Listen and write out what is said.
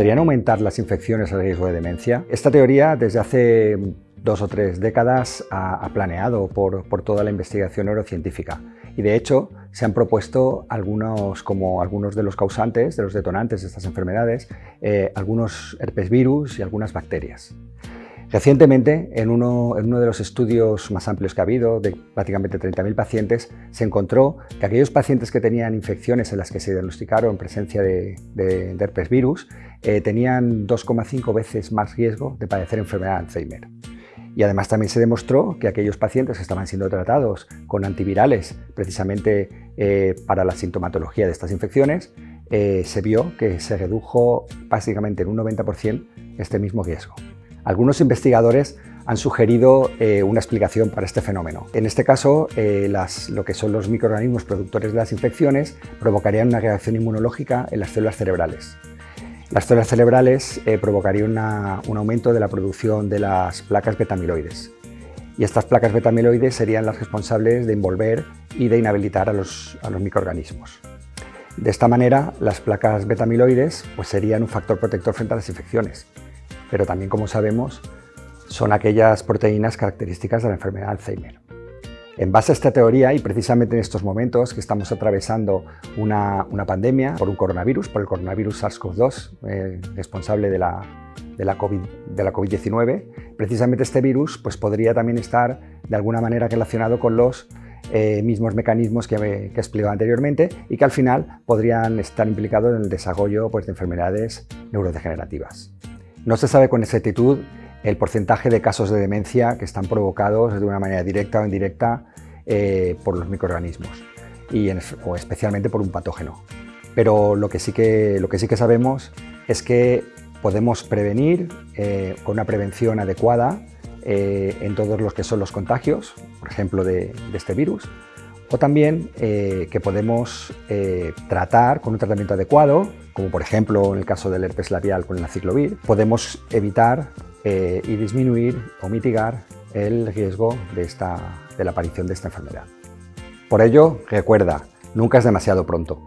¿Podrían aumentar las infecciones al riesgo de demencia? Esta teoría desde hace dos o tres décadas ha, planeado por, toda la investigación neurocientífica y de hecho se han propuesto algunos, como algunos de los causantes, de los detonantes de estas enfermedades, eh, algunos herpes virus y algunas bacterias. Recientemente, en uno, de los estudios más amplios que ha habido, de prácticamente 30.000 pacientes, se encontró que aquellos pacientes que tenían infecciones en las que se diagnosticaron presencia de, herpes virus eh, tenían 2,5 veces más riesgo de padecer enfermedad de Alzheimer. Y además también se demostró que aquellos pacientes que estaban siendo tratados con antivirales precisamente eh, para la sintomatología de estas infecciones, eh, se vio que se redujo básicamente en un 90% este mismo riesgo. Algunos investigadores han sugerido una explicación para este fenómeno. En este caso, lo que son los microorganismos productores de las infecciones provocarían una reacción inmunológica en las células cerebrales. Las células cerebrales eh, provocarían un aumento de la producción de las placas betamiloides. Y estas placas betamiloides serían las responsables de envolver y de inhabilitar a los, a los microorganismos. De esta manera, las placas betamiloides pues, serían un factor protector frente a las infecciones pero también, como sabemos, son aquellas proteínas características de la enfermedad de Alzheimer. En base a esta teoría, y precisamente en estos momentos que estamos atravesando una, pandemia por un coronavirus, por el coronavirus SARS-CoV-2, eh, responsable de la, de la COVID-19, precisamente este virus pues, podría también estar de alguna manera relacionado con los eh, mismos mecanismos que, que, he explicado anteriormente y que al final podrían estar implicados en el desarrollo pues, de enfermedades neurodegenerativas. No se sabe con exactitud el porcentaje de casos de demencia que están provocados de una manera directa o indirecta eh, por los microorganismos. Y o especialmente por un patógeno. Pero lo que sí que, lo que, sí que sabemos es que podemos prevenir eh, con una prevención adecuada eh, en todos los que son los contagios, por ejemplo de, de este virus, o también que podemos tratar con un tratamiento adecuado como por ejemplo en el caso del herpes labial con el aciclovir, podemos evitar eh, y disminuir o mitigar el riesgo de, esta, de la aparición de esta enfermedad. Por ello, recuerda, nunca es demasiado pronto.